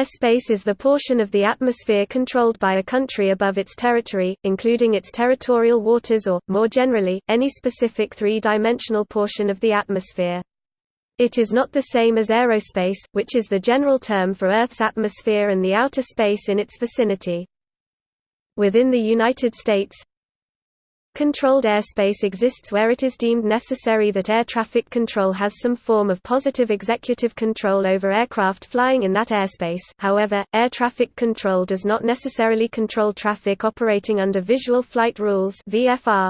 Airspace is the portion of the atmosphere controlled by a country above its territory, including its territorial waters or, more generally, any specific three-dimensional portion of the atmosphere. It is not the same as aerospace, which is the general term for Earth's atmosphere and the outer space in its vicinity. Within the United States, Controlled airspace exists where it is deemed necessary that air traffic control has some form of positive executive control over aircraft flying in that airspace however, air traffic control does not necessarily control traffic operating under Visual Flight Rules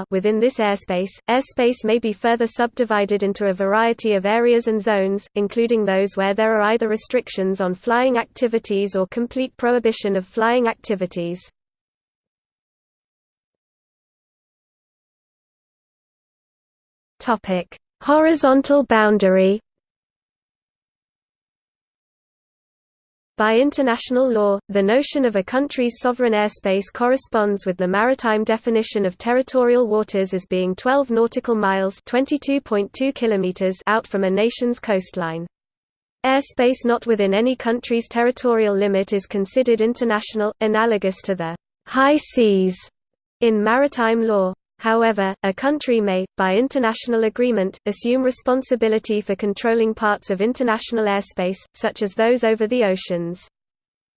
within this airspace. Airspace may be further subdivided into a variety of areas and zones, including those where there are either restrictions on flying activities or complete prohibition of flying activities. Topic: Horizontal boundary. By international law, the notion of a country's sovereign airspace corresponds with the maritime definition of territorial waters as being 12 nautical miles (22.2 kilometers) out from a nation's coastline. Airspace not within any country's territorial limit is considered international, analogous to the high seas in maritime law. However, a country may, by international agreement, assume responsibility for controlling parts of international airspace, such as those over the oceans.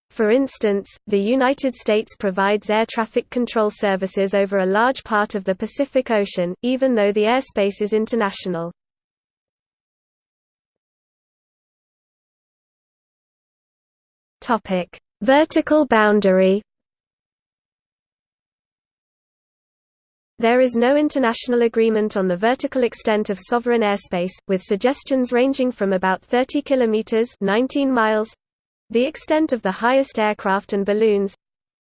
For instance, the United States provides air traffic control services over a large part of the Pacific Ocean, even though the airspace is international. Vertical boundary There is no international agreement on the vertical extent of sovereign airspace, with suggestions ranging from about 30 kilometers (19 miles) the extent of the highest aircraft and balloons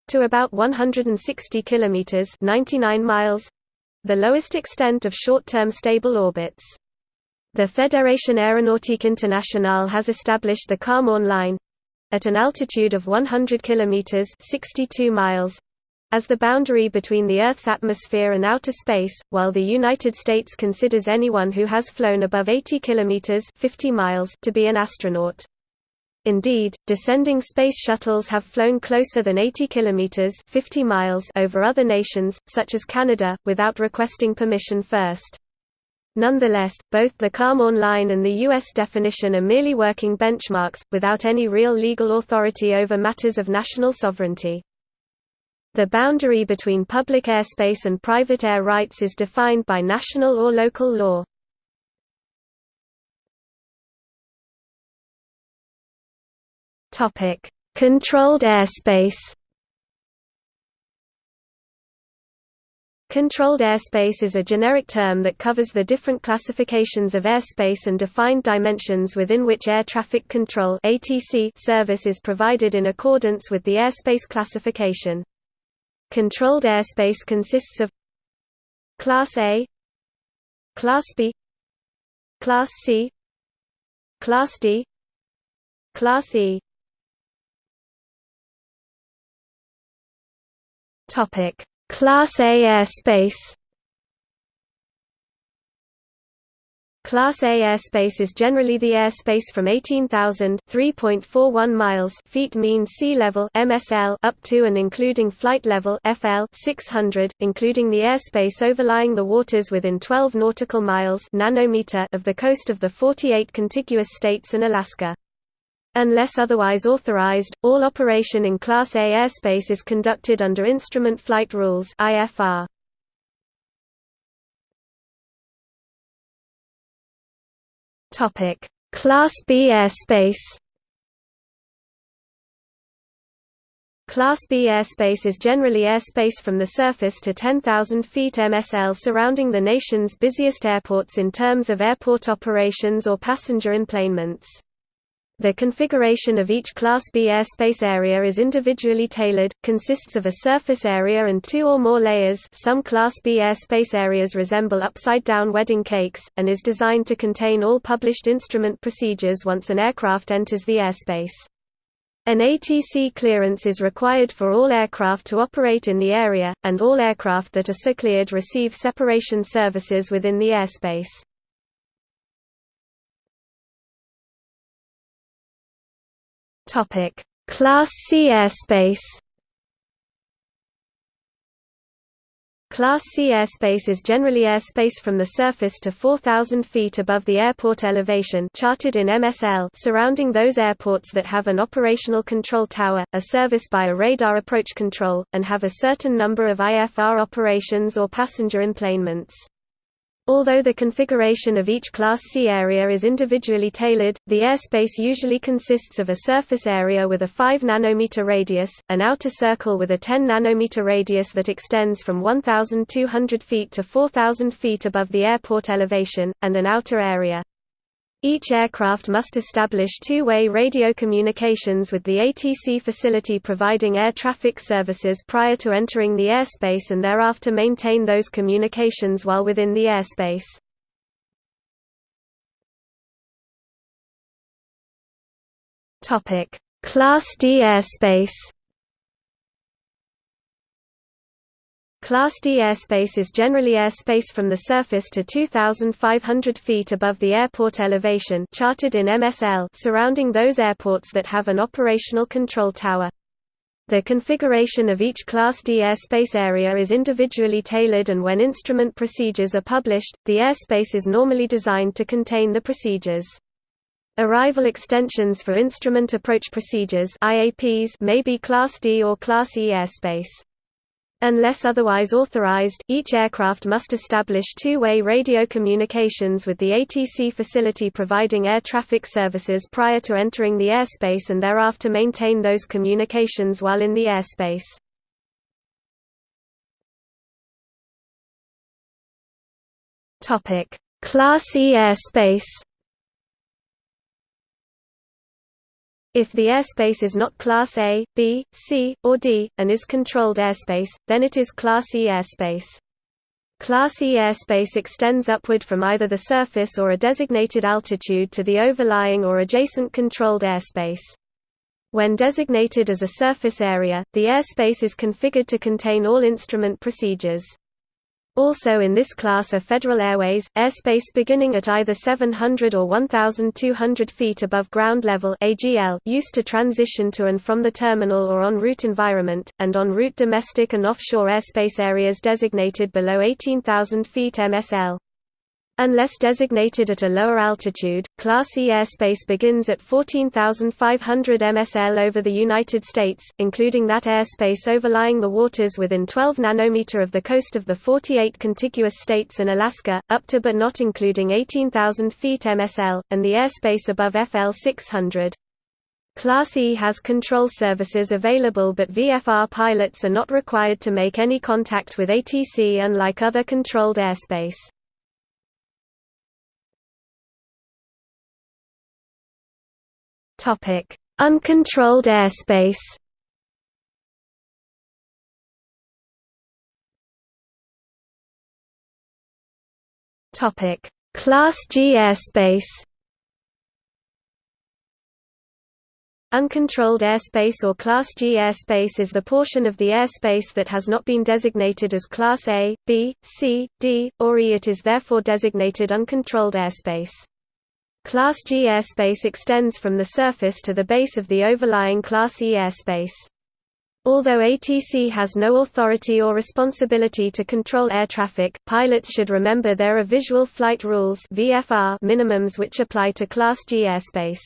to about 160 kilometers (99 miles) the lowest extent of short-term stable orbits. The Fédération Aéronautique Internationale has established the Kármán line at an altitude of 100 kilometers (62 miles) as the boundary between the Earth's atmosphere and outer space, while the United States considers anyone who has flown above 80 kilometers (50 miles) to be an astronaut. Indeed, descending space shuttles have flown closer than 80 kilometers (50 miles) over other nations, such as Canada, without requesting permission first. Nonetheless, both the Kármán line and the U.S. definition are merely working benchmarks, without any real legal authority over matters of national sovereignty. The boundary between public airspace and private air rights is defined by national or local law. Topic: Controlled airspace. Controlled airspace is a generic term that covers the different classifications of airspace and defined dimensions within which air traffic control service is provided in accordance with the airspace classification. Controlled airspace consists of Class A Class B Class C Class D Class E. Topic. Class A airspace Class A airspace is generally the airspace from 18,000 (3.41 miles) feet mean sea level (MSL) up to and including flight level (FL) 600, including the airspace overlying the waters within 12 nautical miles (nanometer) of the coast of the 48 contiguous states and Alaska. Unless otherwise authorized, all operation in Class A airspace is conducted under Instrument Flight Rules (IFR). Topic: Class B airspace. Class B airspace is generally airspace from the surface to 10,000 feet MSL surrounding the nation's busiest airports in terms of airport operations or passenger enplanements. The configuration of each Class B airspace area is individually tailored, consists of a surface area and two or more layers some Class B airspace areas resemble upside-down wedding cakes, and is designed to contain all published instrument procedures once an aircraft enters the airspace. An ATC clearance is required for all aircraft to operate in the area, and all aircraft that are so cleared receive separation services within the airspace. Topic: Class C airspace Class C airspace is generally airspace from the surface to 4,000 feet above the airport elevation charted in MSL surrounding those airports that have an operational control tower, are serviced by a radar approach control, and have a certain number of IFR operations or passenger enplanements. Although the configuration of each Class C area is individually tailored, the airspace usually consists of a surface area with a 5 nanometer radius, an outer circle with a 10 nanometer radius that extends from 1,200 feet to 4,000 feet above the airport elevation, and an outer area. Each aircraft must establish two-way radio communications with the ATC facility providing air traffic services prior to entering the airspace and thereafter maintain those communications while within the airspace. Class D airspace Class D airspace is generally airspace from the surface to 2,500 feet above the airport elevation charted in MSL surrounding those airports that have an operational control tower. The configuration of each Class D airspace area is individually tailored and when instrument procedures are published, the airspace is normally designed to contain the procedures. Arrival extensions for instrument approach procedures may be Class D or Class E airspace. Unless otherwise authorized, each aircraft must establish two-way radio communications with the ATC facility providing air traffic services prior to entering the airspace and thereafter maintain those communications while in the airspace. Class E airspace If the airspace is not Class A, B, C, or D, and is controlled airspace, then it is Class E airspace. Class E airspace extends upward from either the surface or a designated altitude to the overlying or adjacent controlled airspace. When designated as a surface area, the airspace is configured to contain all instrument procedures. Also in this class are Federal Airways, airspace beginning at either 700 or 1,200 feet above ground level AGL used to transition to and from the terminal or en route environment, and en route domestic and offshore airspace areas designated below 18,000 feet MSL. Unless designated at a lower altitude, Class E airspace begins at 14,500 MSL over the United States, including that airspace overlying the waters within 12 nanometer of the coast of the 48 contiguous states and Alaska, up to but not including 18,000 feet MSL, and the airspace above FL 600. Class E has control services available but VFR pilots are not required to make any contact with ATC unlike other controlled airspace. Topic: Uncontrolled airspace. Topic: Class G airspace. Uncontrolled airspace or Class G airspace is the portion of the airspace that has not been designated as Class A, B, C, D, or E. It is therefore designated uncontrolled airspace. Class G airspace extends from the surface to the base of the overlying Class E airspace. Although ATC has no authority or responsibility to control air traffic, pilots should remember there are visual flight rules VFR minimums which apply to Class G airspace.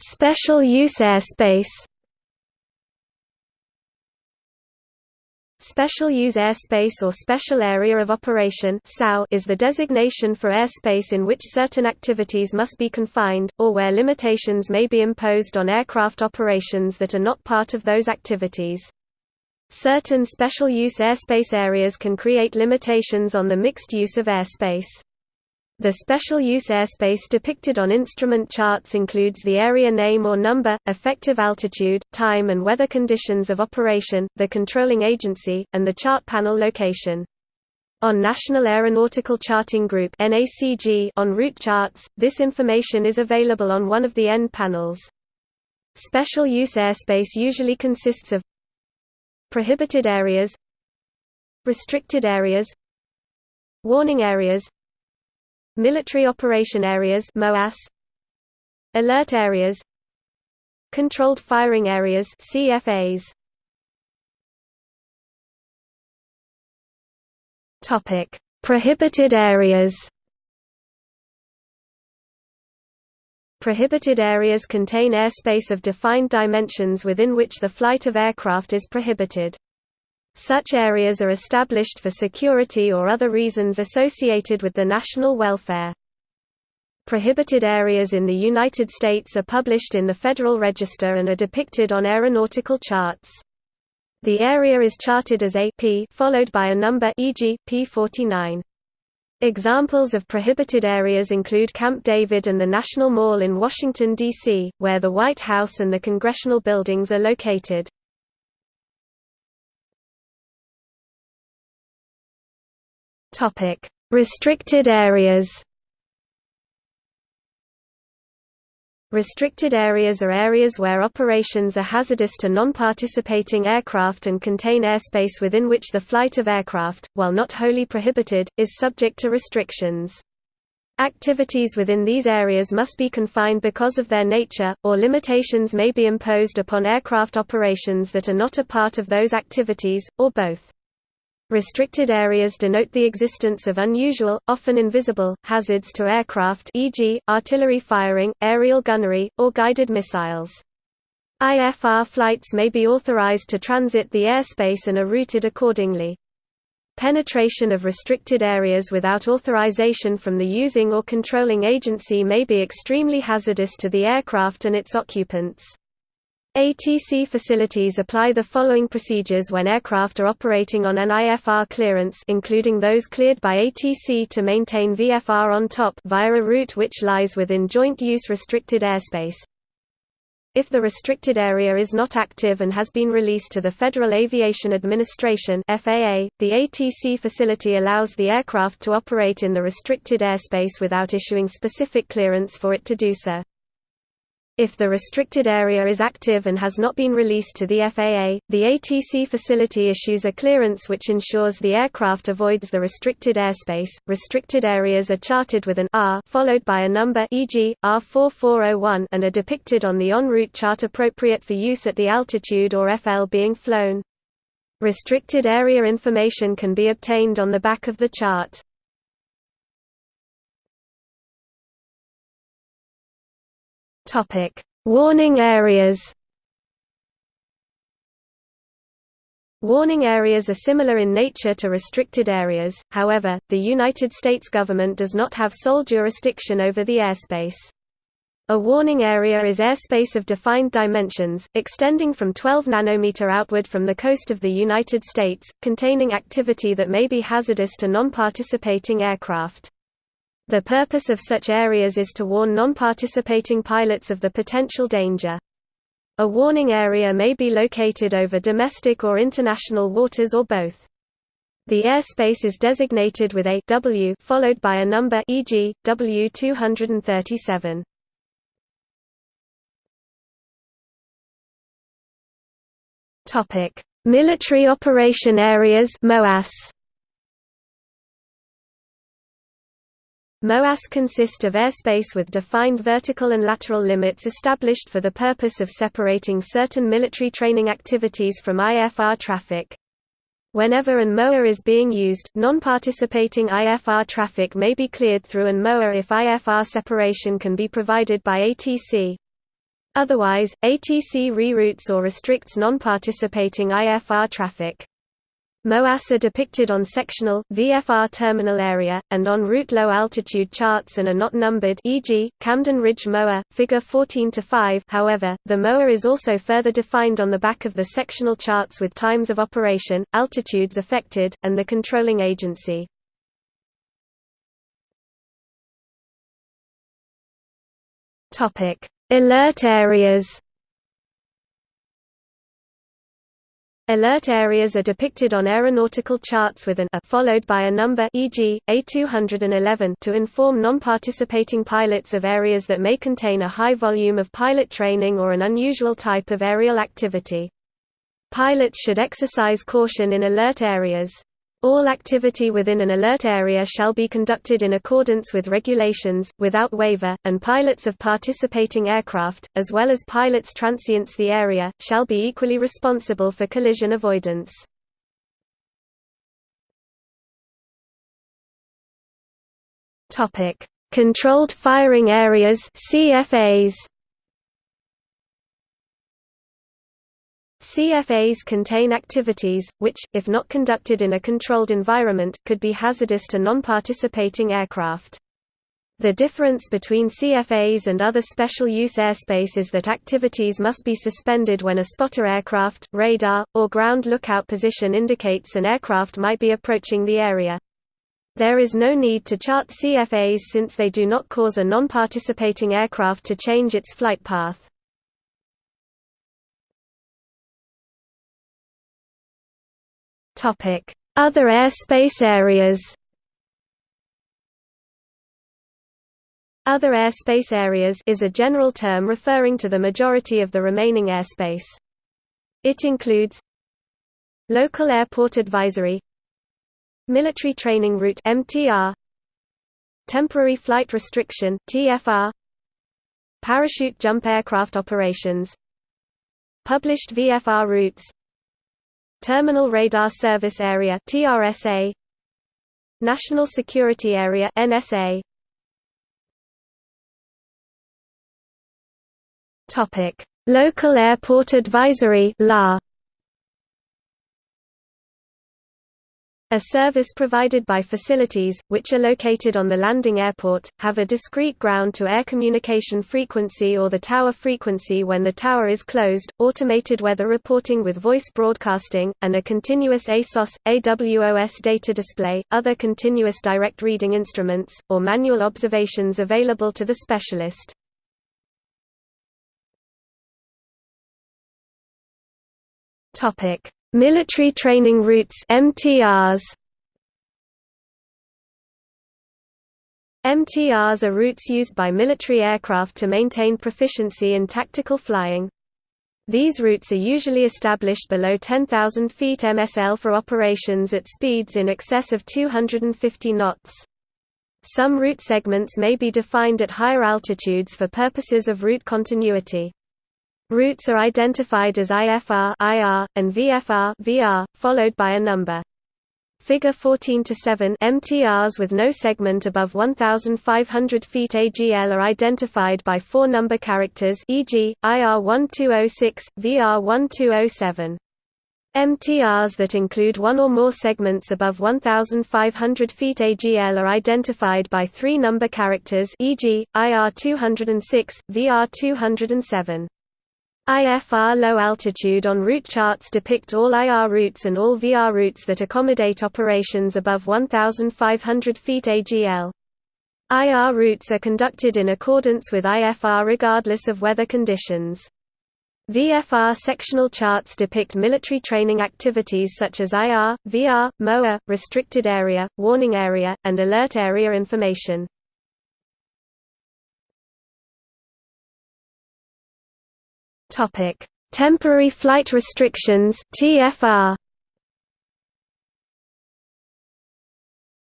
Special use airspace Special Use Airspace or Special Area of Operation is the designation for airspace in which certain activities must be confined, or where limitations may be imposed on aircraft operations that are not part of those activities. Certain special use airspace areas can create limitations on the mixed use of airspace. The special use airspace depicted on instrument charts includes the area name or number, effective altitude, time and weather conditions of operation, the controlling agency, and the chart panel location. On National Aeronautical Charting Group en route charts, this information is available on one of the end panels. Special use airspace usually consists of prohibited areas restricted areas warning areas Military Operation Areas MOAS Alert Areas Controlled Firing Areas CFAs Topic Prohibited areas Prohibited areas contain airspace of defined dimensions within which the flight of aircraft is prohibited. Such areas are established for security or other reasons associated with the national welfare. Prohibited areas in the United States are published in the Federal Register and are depicted on aeronautical charts. The area is charted as a P followed by a number e.g., P49. Examples of prohibited areas include Camp David and the National Mall in Washington, D.C., where the White House and the congressional buildings are located. Restricted areas Restricted areas are areas where operations are hazardous to non-participating aircraft and contain airspace within which the flight of aircraft, while not wholly prohibited, is subject to restrictions. Activities within these areas must be confined because of their nature, or limitations may be imposed upon aircraft operations that are not a part of those activities, or both. Restricted areas denote the existence of unusual, often invisible, hazards to aircraft e.g., artillery firing, aerial gunnery, or guided missiles. IFR flights may be authorized to transit the airspace and are routed accordingly. Penetration of restricted areas without authorization from the using or controlling agency may be extremely hazardous to the aircraft and its occupants. ATC facilities apply the following procedures when aircraft are operating on an IFR clearance including those cleared by ATC to maintain VFR on top via a route which lies within joint-use restricted airspace. If the restricted area is not active and has been released to the Federal Aviation Administration FAA, the ATC facility allows the aircraft to operate in the restricted airspace without issuing specific clearance for it to do so. If the restricted area is active and has not been released to the FAA, the ATC facility issues a clearance which ensures the aircraft avoids the restricted airspace. Restricted areas are charted with an R followed by a number e.g., R4401 and are depicted on the en route chart appropriate for use at the altitude or FL being flown. Restricted area information can be obtained on the back of the chart. Topic: Warning areas. Warning areas are similar in nature to restricted areas, however, the United States government does not have sole jurisdiction over the airspace. A warning area is airspace of defined dimensions, extending from 12 nanometer outward from the coast of the United States, containing activity that may be hazardous to non-participating aircraft. The purpose of such areas is to warn non-participating pilots of the potential danger. A warning area may be located over domestic or international waters or both. The airspace is designated with a W followed by a number e.g., W237. Topic: Military Operation Areas (MOAS). MOAS consist of airspace with defined vertical and lateral limits established for the purpose of separating certain military training activities from IFR traffic. Whenever an MOA is being used, non-participating IFR traffic may be cleared through an MOA if IFR separation can be provided by ATC. Otherwise, ATC reroutes or restricts non-participating IFR traffic. MOAS are depicted on sectional, VFR terminal area, and on route low-altitude charts and are not numbered e.g., Camden Ridge MOA, Figure 14-5 however, the MOA is also further defined on the back of the sectional charts with times of operation, altitudes affected, and the controlling agency. Alert areas Alert areas are depicted on aeronautical charts with an A followed by a number e.g., A211 to inform non-participating pilots of areas that may contain a high volume of pilot training or an unusual type of aerial activity. Pilots should exercise caution in alert areas. All activity within an alert area shall be conducted in accordance with regulations, without waiver, and pilots of participating aircraft, as well as pilots transients the area, shall be equally responsible for collision avoidance. Controlled firing areas CFAs CFAs contain activities, which, if not conducted in a controlled environment, could be hazardous to non-participating aircraft. The difference between CFAs and other special-use airspace is that activities must be suspended when a spotter aircraft, radar, or ground lookout position indicates an aircraft might be approaching the area. There is no need to chart CFAs since they do not cause a non-participating aircraft to change its flight path. Other airspace areas Other airspace areas is a general term referring to the majority of the remaining airspace. It includes Local Airport Advisory Military Training Route MTR Temporary Flight Restriction TFR Parachute Jump Aircraft Operations Published VFR routes Terminal Radar Service Area TRSA National Security Area NSA Topic. Local Airport Advisory LA A service provided by facilities, which are located on the landing airport, have a discrete ground-to-air communication frequency or the tower frequency when the tower is closed, automated weather reporting with voice broadcasting, and a continuous ASOS, AWOS data display, other continuous direct reading instruments, or manual observations available to the specialist. Topic Military training routes MTRs MTRs are routes used by military aircraft to maintain proficiency in tactical flying. These routes are usually established below 10,000 feet MSL for operations at speeds in excess of 250 knots. Some route segments may be defined at higher altitudes for purposes of route continuity. Routes are identified as IFR IR, and VFR VR, followed by a number. Figure 14 to 7 MTRs with no segment above 1500 feet AGL are identified by four number characters e.g. IR 1206 VR 1207 MTRs that include one or more segments above 1500 feet AGL are identified by three number characters e.g. IR 206 VR 207 IFR low altitude on route charts depict all IR routes and all VR routes that accommodate operations above 1,500 feet AGL. IR routes are conducted in accordance with IFR regardless of weather conditions. VFR sectional charts depict military training activities such as IR, VR, MOA, restricted area, warning area, and alert area information. Topic: Temporary flight restrictions (TFR).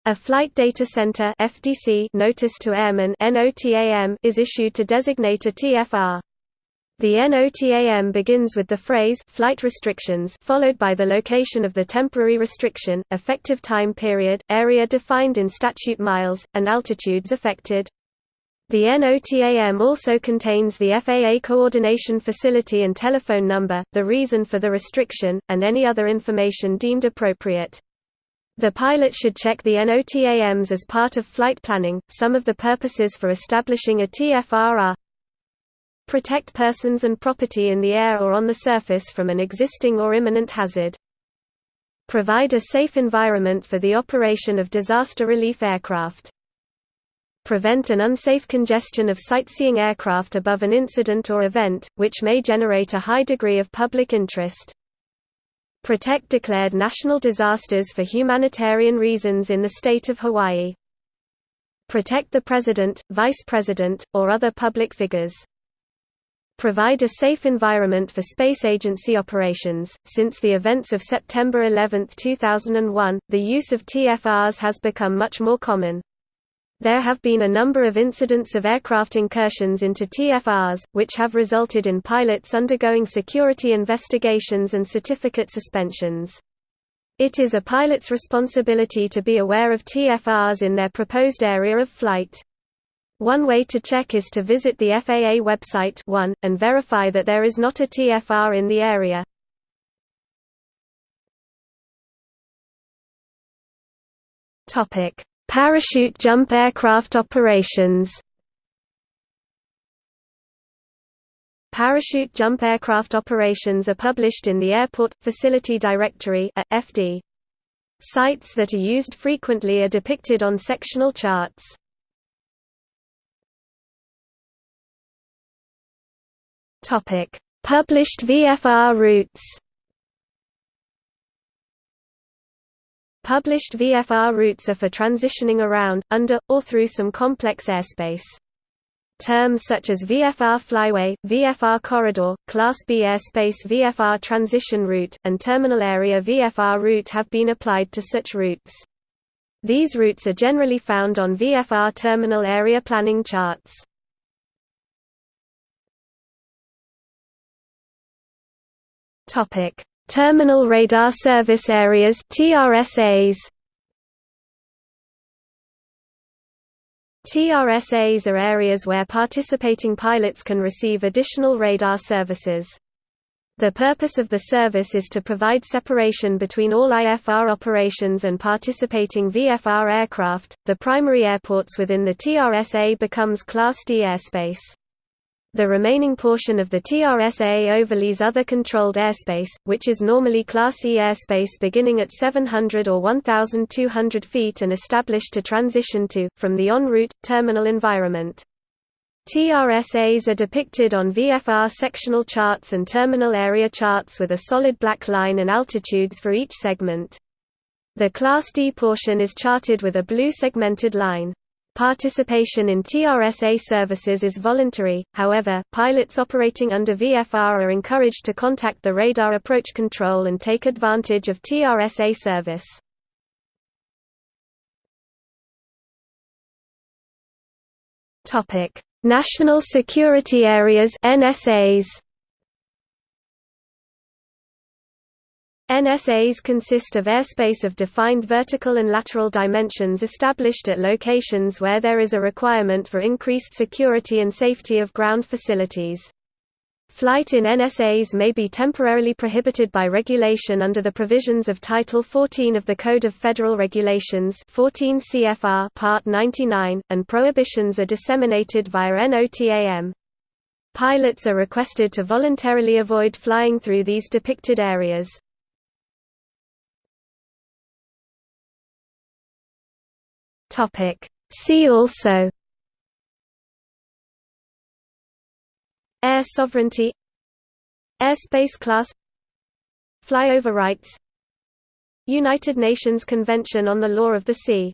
A Flight Data Center (FDC) notice to airmen (NOTAM) is issued to designate a TFR. The NOTAM begins with the phrase flight restrictions followed by the location of the temporary restriction, effective time period, area defined in statute miles, and altitudes affected. The NOTAM also contains the FAA coordination facility and telephone number, the reason for the restriction, and any other information deemed appropriate. The pilot should check the NOTAMs as part of flight planning. Some of the purposes for establishing a TFR are protect persons and property in the air or on the surface from an existing or imminent hazard. Provide a safe environment for the operation of disaster relief aircraft prevent an unsafe congestion of sightseeing aircraft above an incident or event, which may generate a high degree of public interest. Protect declared national disasters for humanitarian reasons in the state of Hawaii. Protect the President, Vice President, or other public figures. provide a safe environment for space agency operations. Since the events of September 11, 2001, the use of TFRs has become much more common. There have been a number of incidents of aircraft incursions into TFRs, which have resulted in pilots undergoing security investigations and certificate suspensions. It is a pilot's responsibility to be aware of TFRs in their proposed area of flight. One way to check is to visit the FAA website 1, and verify that there is not a TFR in the area. Parachute jump aircraft operations Parachute jump aircraft operations are published in the Airport Facility Directory (FD). Sites that are used frequently are depicted on sectional charts. Topic: Published VFR routes. Published VFR routes are for transitioning around, under, or through some complex airspace. Terms such as VFR flyway, VFR corridor, Class B airspace VFR transition route, and terminal area VFR route have been applied to such routes. These routes are generally found on VFR terminal area planning charts. Terminal Radar Service Areas (TRSAs). TRSAs are areas where participating pilots can receive additional radar services. The purpose of the service is to provide separation between all IFR operations and participating VFR aircraft. The primary airports within the TRSA becomes Class D airspace. The remaining portion of the TRSA overlays other controlled airspace, which is normally Class E airspace beginning at 700 or 1,200 feet and established to transition to, from the en route, terminal environment. TRSAs are depicted on VFR sectional charts and terminal area charts with a solid black line and altitudes for each segment. The Class D portion is charted with a blue segmented line. Participation in TRSA services is voluntary, however, pilots operating under VFR are encouraged to contact the Radar Approach Control and take advantage of TRSA service. National Security Areas NSAs NSAs consist of airspace of defined vertical and lateral dimensions established at locations where there is a requirement for increased security and safety of ground facilities. Flight in NSAs may be temporarily prohibited by regulation under the provisions of Title 14 of the Code of Federal Regulations 14 CFR Part 99, and prohibitions are disseminated via NOTAM. Pilots are requested to voluntarily avoid flying through these depicted areas. Topic. See also. Air sovereignty. Airspace class. Flyover rights. United Nations Convention on the Law of the Sea